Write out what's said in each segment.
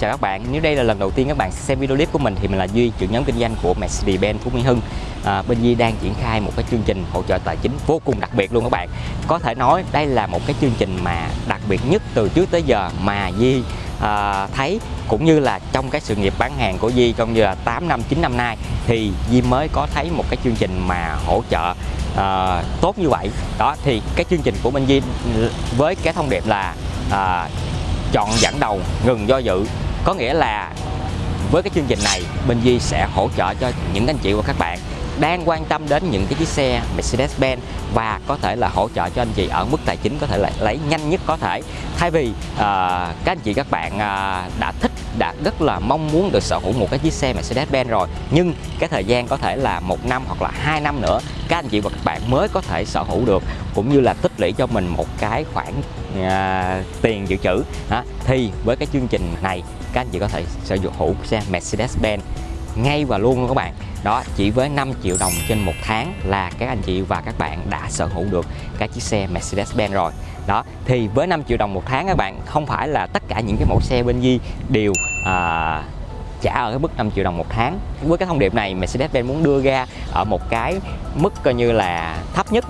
chào các bạn nếu đây là lần đầu tiên các bạn xem video clip của mình thì mình là Duy, trưởng nhóm kinh doanh của Mercedes-Benz Phú Mỹ Hưng. À, bên Duy đang triển khai một cái chương trình hỗ trợ tài chính vô cùng đặc biệt luôn các bạn. Có thể nói đây là một cái chương trình mà đặc biệt nhất từ trước tới giờ mà Duy à, thấy cũng như là trong cái sự nghiệp bán hàng của Di trong như là 8 năm 9 năm nay thì Di mới có thấy một cái chương trình mà hỗ trợ à, tốt như vậy đó thì cái chương trình của bên Di với cái thông điệp là à, chọn dẫn đầu ngừng do dự có nghĩa là với cái chương trình này bên Di sẽ hỗ trợ cho những anh chị và các bạn đang quan tâm đến những cái chiếc xe Mercedes-Benz và có thể là hỗ trợ cho anh chị ở mức tài chính có thể là lấy nhanh nhất có thể. Thay vì uh, các anh chị các bạn uh, đã thích đã rất là mong muốn được sở hữu một cái chiếc xe Mercedes-Benz rồi. Nhưng cái thời gian có thể là một năm hoặc là hai năm nữa các anh chị và các bạn mới có thể sở hữu được cũng như là tích lũy cho mình một cái khoản uh, tiền dự trữ. Uh, thì với cái chương trình này các anh chị có thể sở hữu xe Mercedes-Benz ngay và luôn luôn các bạn. Đó chỉ với 5 triệu đồng trên một tháng là các anh chị và các bạn đã sở hữu được cái chiếc xe Mercedes-Benz rồi. Đó thì với 5 triệu đồng một tháng các bạn không phải là tất cả những cái mẫu xe bên Di đều à, trả ở cái mức 5 triệu đồng một tháng. Với cái thông điệp này Mercedes-Benz muốn đưa ra ở một cái mức coi như là thấp nhất.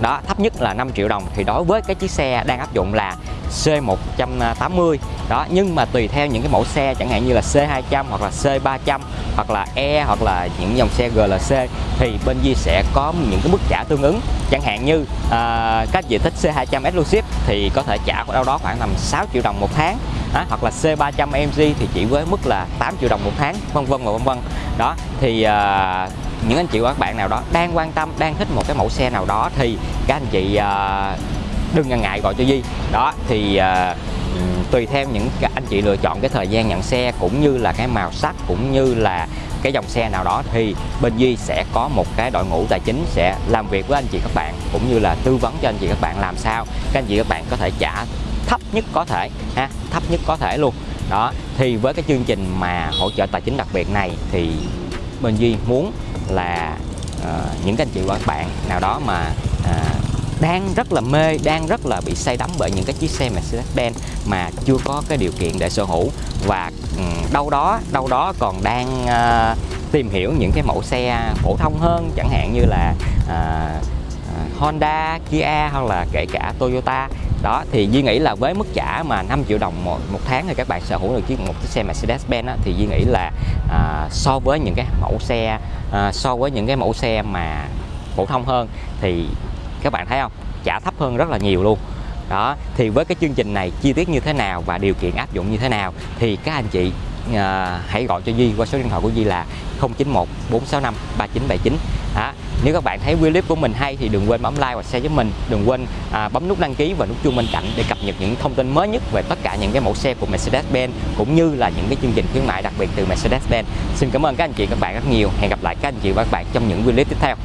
Đó thấp nhất là 5 triệu đồng. Thì đối với cái chiếc xe đang áp dụng là C180 đó nhưng mà tùy theo những cái mẫu xe chẳng hạn như là C200 hoặc là C300 hoặc là E hoặc là những dòng xe GLC thì bên Di sẽ có những cái mức trả tương ứng. Chẳng hạn như à, uh, các diện tích C200 Exclusive thì có thể trả đâu đó khoảng tầm 6 triệu đồng một tháng đó, hoặc là C300 AMG thì chỉ với mức là 8 triệu đồng một tháng vân vân và vân vân. Đó thì à, những anh chị và các bạn nào đó đang quan tâm đang thích một cái mẫu xe nào đó thì các anh chị à, đừng ngần ngại gọi cho Di đó thì à, tùy theo những anh chị lựa chọn cái thời gian nhận xe cũng như là cái màu sắc cũng như là cái dòng xe nào đó thì bên Duy sẽ có một cái đội ngũ tài chính sẽ làm việc với anh chị các bạn cũng như là tư vấn cho anh chị các bạn làm sao. Các anh chị các bạn có thể trả thấp nhất có thể ha thấp nhất có thể luôn. Đó thì với cái chương trình mà hỗ trợ tài chính đặc biệt này thì bên Duy muốn là uh, những anh chị và các bạn nào đó mà uh, đang rất là mê, đang rất là bị say đắm bởi những cái chiếc xe Mercedes-Benz mà chưa có cái điều kiện để sở hữu và ừ, đâu đó đâu đó còn đang uh, tìm hiểu những cái mẫu xe phổ thông hơn chẳng hạn như là uh, Honda, Kia hoặc là kể cả Toyota. Đó thì Duy nghĩ là với mức trả mà 5 triệu đồng một, một tháng thì các bạn sở hữu được chiếc một chiếc xe Mercedes-Benz thì Duy nghĩ là à, so với những cái mẫu xe à, so với những cái mẫu xe mà phổ thông hơn thì các bạn thấy không? Trả thấp hơn rất là nhiều luôn. Đó thì với cái chương trình này chi tiết như thế nào và điều kiện áp dụng như thế nào thì các anh chị à, hãy gọi cho Duy qua số điện thoại của Duy là 091 465 3979 đó. Nếu các bạn thấy video clip của mình hay thì đừng quên bấm like và share với mình. Đừng quên à, bấm nút đăng ký và nút chuông bên cạnh để cập nhật những thông tin mới nhất về tất cả những cái mẫu xe của Mercedes-Benz cũng như là những cái chương trình khuyến mại đặc biệt từ Mercedes-Benz. Xin cảm ơn các anh chị các bạn rất nhiều. Hẹn gặp lại các anh chị và các bạn trong những video clip tiếp theo.